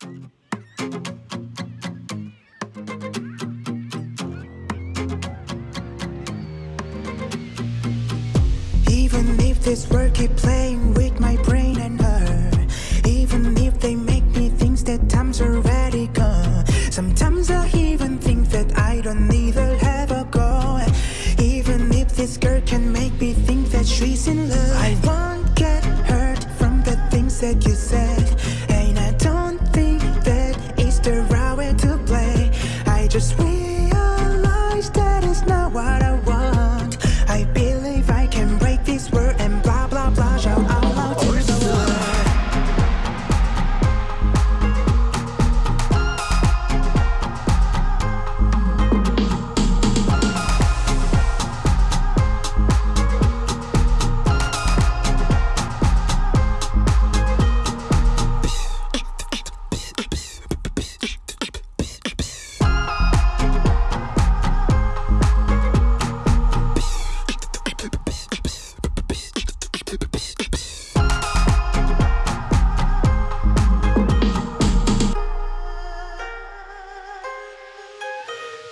Even if this world keep playing with my brain and heart Even if they make me think that time's already gone Sometimes I even think that I don't even have a goal. Even if this girl can make me think that she's in love I won't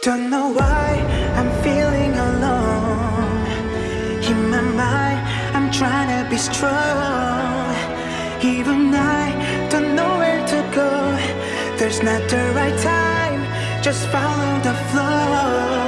Don't know why I'm feeling alone. In my mind I'm trying to be strong. Even I don't know where to go. There's not the right time. Just follow the flow